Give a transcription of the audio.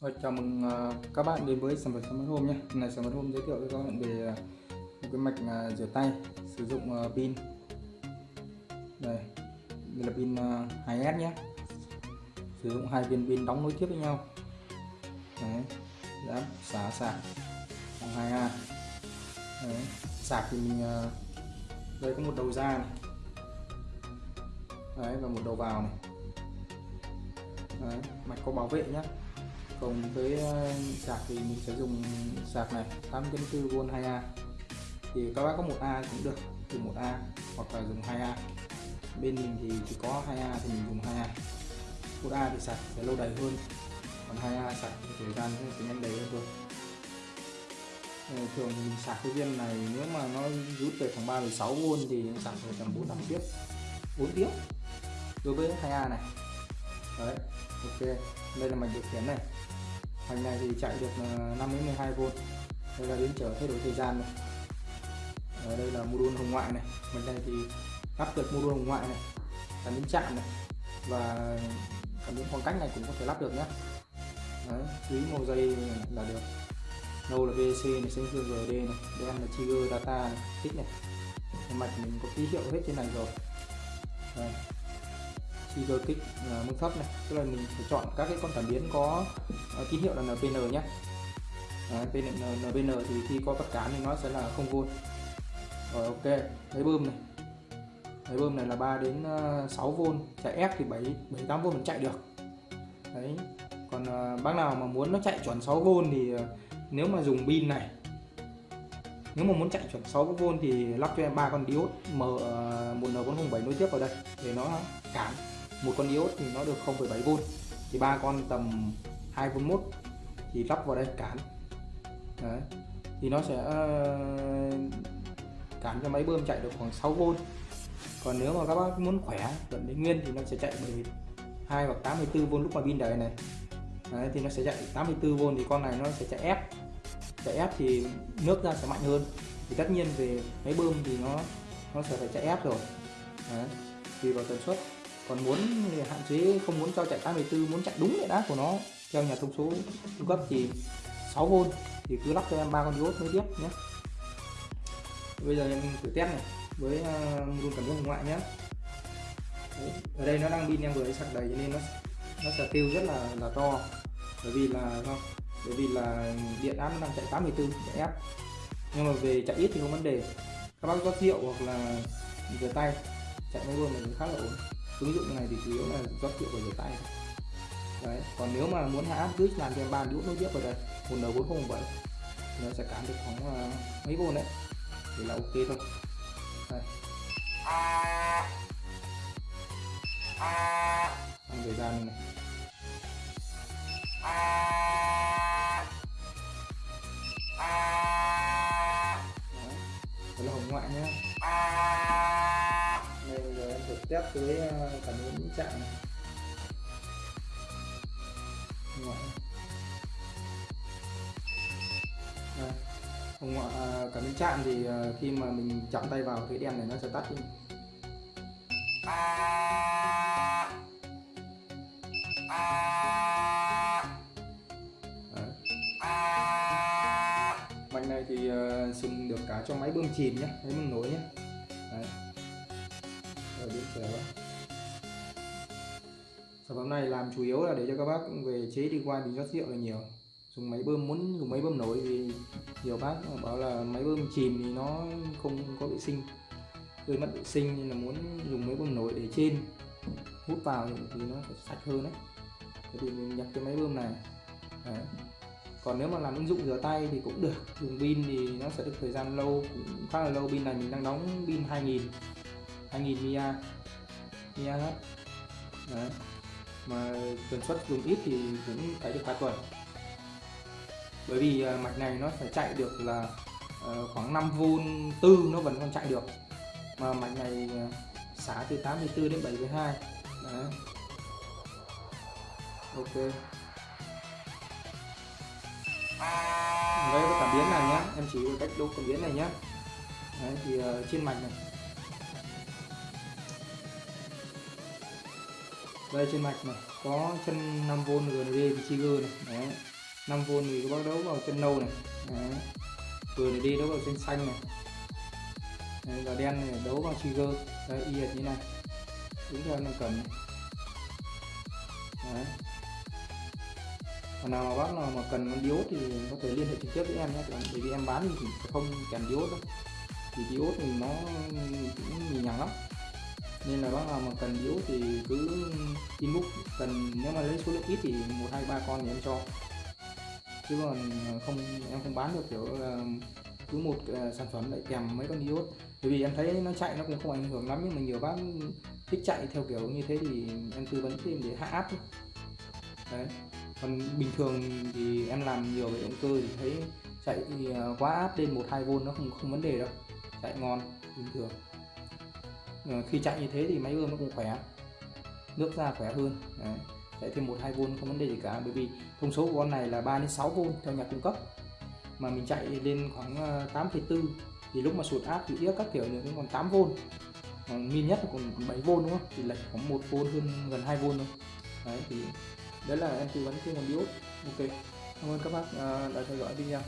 Rồi, chào mừng à, các bạn đến với sản phẩm Smart Home nhé. Hôm nay Smart Home giới thiệu với các bạn về à, một cái mạch à, rửa tay sử dụng pin. Đây, đây là pin 2S nhé. Sử dụng hai viên pin đóng nối tiếp với nhau. Đấy, đã xả sạc bằng 2A. Đấy, sạc thì mình đây có một đầu ra này. Đấy và một đầu vào này. Đấy, mạch có bảo vệ nhé còn với ờ, sạc thì mình sẽ dùng sạc này 8.4V 2A thì các bác có 1A cũng được dùng 1A hoặc là dùng 2A bên mình thì chỉ có 2A thì mình dùng 2A 1A thì sạc sẽ lâu đầy hơn, còn 2A sạc thì thời gian sẽ nhanh đầy hơn thôi. Ờ, thường mình sạc cái viên này nếu mà nó rút về khoảng 36V thì sạc về tầm 4 năm tiếp 4 tiếng đối với 2A này. Đấy, ok. Đây là mạch điều khiển này. Hoành này thì chạy được ờ, 5 đến 12V đây là biến trở thay đổi thời gian này. Ở đây là module hồng ngoại này. Bên đây thì lắp được module hồng ngoại này cảm biến chạm này và cảm biến khoảng cách này cũng có thể lắp được nhé Đấy, quý màu dây là được. Nâu là VC này xanh dương GD này đen là trigger data này tích này. Mạch mình có ký hiệu hết trên này rồi. Đây trigger kích à, uh, mức thấp này. Tức là mình phải chọn các cái con cảm biến có uh, tín hiệu là NPN nhé. À, Đấy, NPN thì khi có tất cán thì nó sẽ là không v rồi ok lấy bơm này. Lấy bơm này là 3 đến 6V chạy ép thì 7 78 v mình chạy được. Đấy. Còn uh, bác nào mà muốn nó chạy chuẩn 6V thì uh, nếu mà dùng pin này nếu mà muốn chạy chuẩn 6V thì lắp cho em ba con diode M1N407 nối tiếp vào đây để nó cản một con diode thì nó được 0,7V thì ba con tầm 2V1 thì lắp vào đây cản Đấy. thì nó sẽ ờ, cản cho máy bơm chạy được khoảng 6V còn nếu mà các bác muốn khỏe vẫn đến nguyên thì nó sẽ chạy 12 hoặc 84V lúc mà pin đầy này. Đấy, thì nó sẽ chạy 84V thì con này nó sẽ chạy ép. Chạy ép thì nước ra sẽ mạnh hơn. Thì tất nhiên về máy bơm thì nó nó sẽ phải chạy ép rồi. Đấy, tùy vào tần suất còn muốn hạn chế, không muốn cho chạy 84 muốn chạy đúng điện áp của nó. Theo nhà thông số cung cấp thì 6V thì cứ lắp cho em ba con diode mới tiếp nhé. Bây giờ em thử test này, với ờ, luôn cảm biến ngoại nhé. Đấy. ở đây nó đang pin em vừa sạc đầy cho nên nó nó sẽ tiêu rất là là to. Bởi vì là không bởi vì là điện áp nó đang chạy 84 chạy nhưng mà về chạy ít thì không vấn đề. Các bác rót rượu hoặc là rửa tay, chạy nó luôn này khá là ổn ứng dụng này thì chủ yếu là rót rượu và rửa tay đấy còn nếu mà muốn hạ áp switch làm cho em ba đũa nối tiếp vào đây một n 407 thì nó sẽ cảm được khoảng uh, mấy vôn đấy thì là ok thôi. Đây. Tăng thời gian này. Test với cảm ờ, ứng chạm này ngoại ờ, đây. hồng ngoại ờ, cảm ứng chạm thì khi mà mình chạm tay vào cái đèn này nó sẽ tắt đi Mạch này thì uh, dùng được cả cho máy bơm chìm nhé, máy bơm nối nhé. Đấy. Ờ, rồi điện trở Sản phẩm này làm chủ yếu là để cho các bác về chế đi qua bình rót rượu là nhiều. Dùng máy bơm, muốn dùng máy bơm nổi thì nhiều bác bảo là máy bơm chìm thì nó không có vệ sinh. Gây mất vệ sinh nên là muốn dùng máy bơm nổi để trên, hút vào thì nó sẽ sạch hơn đấy. Thế thì mình nhập cái máy bơm này. Đấy. còn nếu mà làm ứng dụng rửa tay thì cũng được, dùng pin thì nó sẽ được thời gian lâu, cũng khá là lâu. Pin này mình đang đóng pin 2000 2000 mAh mAh đấy. Mà tần suất dùng ít thì cũng phải được 2 tuần. Bởi vì à, mạch này nó phải chạy được là ờ, khoảng 5V tư nó vẫn còn chạy được. Mà mạch này à, xả từ 84 đến 72 đấy. Ok. Với cảm biến này nhá. Em chỉ cách đo cảm biến này nhá. Đấy, thì ờ, trên mạch này. Đây trên mạch này có chân 5V GND trigger này đấy. 5V thì các bác đấu vào chân nâu này Đấy. vừa đi đấu vào chân xanh này. Đấy, và đen này đấu vào trigger Đấy, y hệt như này. Đúng theo nó cần Đấy. còn nào mà bác nào mà cần con diốt thì có thể liên hệ trực tiếp với em nhé bởi vì em bán thì không kèm diốt đâu. Thì diốt thì nó cũng nhì nhằng lắm nên là bác nào mà cần yếu thì cứ inbox cần nếu mà lấy số lượng ít thì một hai ba con thì em cho. Chứ còn ờ, không em không bán được kiểu ờ, cứ một uh, sản phẩm lại kèm mấy con iốt. Bởi vì em thấy nó chạy nó cũng không ảnh hưởng lắm nhưng mà nhiều bác thích chạy theo kiểu như thế thì em tư vấn thêm để hạ áp thôi. đấy. Còn bình thường thì em làm nhiều về động cơ thì thấy chạy thì quá áp lên một hai v nó không không vấn đề đâu. Chạy ngon bình thường. Ờ, khi chạy như thế thì máy bơm nó cũng khỏe nước ra khỏe hơn. Đấy. chạy thêm một hai v không vấn đề gì cả bởi vì thông số của con này là 3 đến 6 v theo nhà cung cấp. Mà mình chạy lên khoảng ờ, 8,4 thì lúc mà sụt áp thì đĩa các kiểu nữa còn 8 v ờ, min nhất là còn 7 v đúng không? Thì lệch khoảng 1 v hơn gần 2 v thôi. Đấy thì đấy là em tư vấn trên con diode ok cảm ơn các bác đã theo dõi video.